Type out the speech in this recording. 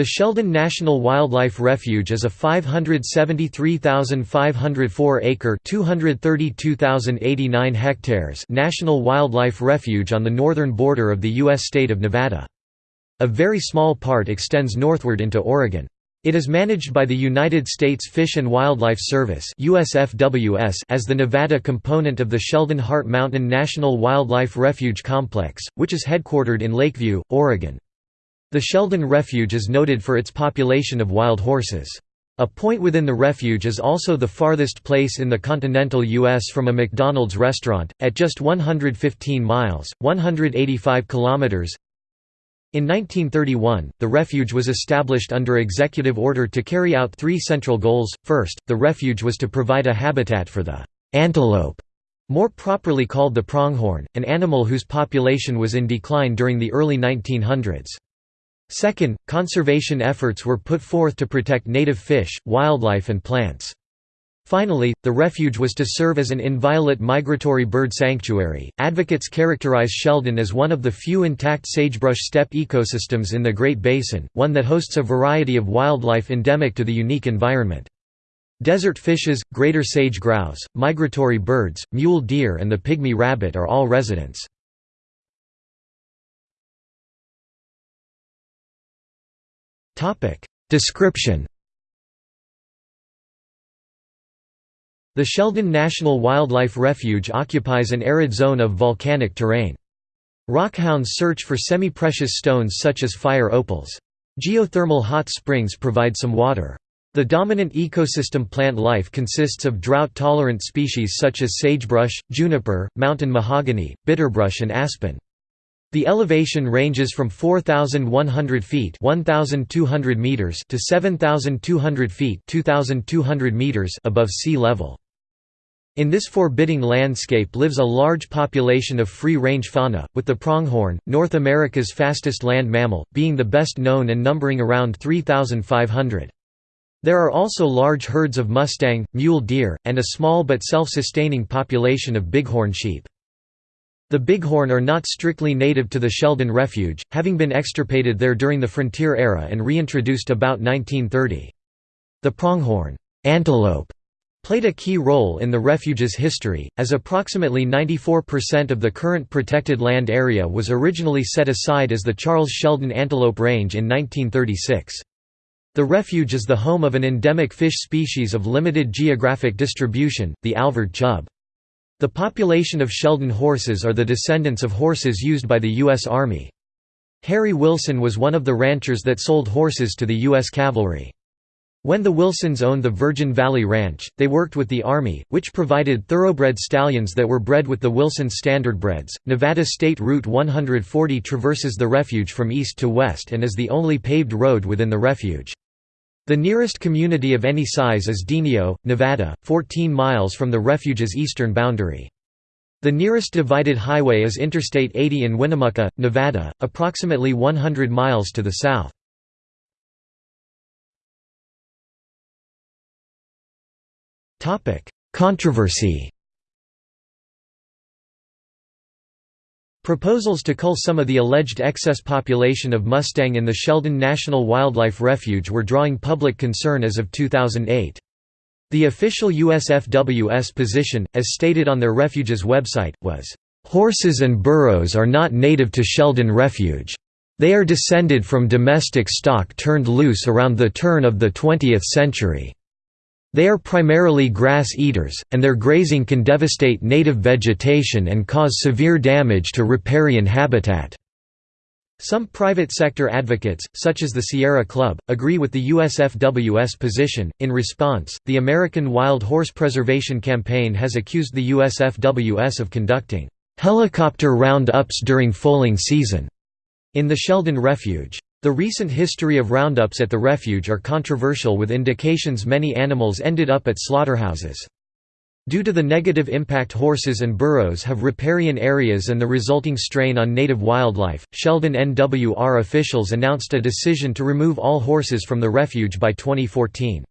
The Sheldon National Wildlife Refuge is a 573,504-acre (232,089 hectares) national wildlife refuge on the northern border of the U.S. state of Nevada. A very small part extends northward into Oregon. It is managed by the United States Fish and Wildlife Service USFWS as the Nevada component of the Sheldon Hart Mountain National Wildlife Refuge Complex, which is headquartered in Lakeview, Oregon. The Sheldon Refuge is noted for its population of wild horses. A point within the refuge is also the farthest place in the continental U.S. from a McDonald's restaurant, at just 115 miles 185 kilometers. In 1931, the refuge was established under executive order to carry out three central goals. First, the refuge was to provide a habitat for the antelope, more properly called the pronghorn, an animal whose population was in decline during the early 1900s. Second, conservation efforts were put forth to protect native fish, wildlife and plants. Finally, the refuge was to serve as an inviolate migratory bird sanctuary. Advocates characterize Sheldon as one of the few intact sagebrush steppe ecosystems in the Great Basin, one that hosts a variety of wildlife endemic to the unique environment. Desert fishes, greater sage grouse, migratory birds, mule deer and the pygmy rabbit are all residents. Description The Sheldon National Wildlife Refuge occupies an arid zone of volcanic terrain. Rockhounds search for semi-precious stones such as fire opals. Geothermal hot springs provide some water. The dominant ecosystem plant life consists of drought-tolerant species such as sagebrush, juniper, mountain mahogany, bitterbrush and aspen. The elevation ranges from 4,100 feet (1,200 meters) to 7,200 feet (2,200 meters) above sea level. In this forbidding landscape lives a large population of free-range fauna, with the pronghorn, North America's fastest land mammal, being the best known and numbering around 3,500. There are also large herds of mustang, mule deer, and a small but self-sustaining population of bighorn sheep. The bighorn are not strictly native to the Sheldon Refuge, having been extirpated there during the Frontier era and reintroduced about 1930. The pronghorn antelope played a key role in the refuge's history, as approximately 94% of the current protected land area was originally set aside as the Charles Sheldon Antelope Range in 1936. The refuge is the home of an endemic fish species of limited geographic distribution, the Alvord chub. The population of Sheldon horses are the descendants of horses used by the U.S. Army. Harry Wilson was one of the ranchers that sold horses to the U.S. cavalry. When the Wilsons owned the Virgin Valley Ranch, they worked with the Army, which provided thoroughbred stallions that were bred with the Wilson standardbreds. Nevada State Route 140 traverses the refuge from east to west and is the only paved road within the refuge. The nearest community of any size is Denio, Nevada, 14 miles from the refuge's eastern boundary. The nearest divided highway is Interstate 80 in Winnemucca, Nevada, approximately 100 miles to the south. Controversy Proposals to cull some of the alleged excess population of Mustang in the Sheldon National Wildlife Refuge were drawing public concern as of 2008. The official USFWS position, as stated on their refuge's website, was, "...horses and burros are not native to Sheldon Refuge. They are descended from domestic stock turned loose around the turn of the 20th century." They are primarily grass eaters, and their grazing can devastate native vegetation and cause severe damage to riparian habitat. Some private sector advocates, such as the Sierra Club, agree with the USFWS position. In response, the American Wild Horse Preservation Campaign has accused the USFWS of conducting helicopter roundups during foaling season in the Sheldon Refuge. The recent history of roundups at the refuge are controversial with indications many animals ended up at slaughterhouses. Due to the negative impact horses and burros have riparian areas and the resulting strain on native wildlife, Sheldon NWR officials announced a decision to remove all horses from the refuge by 2014.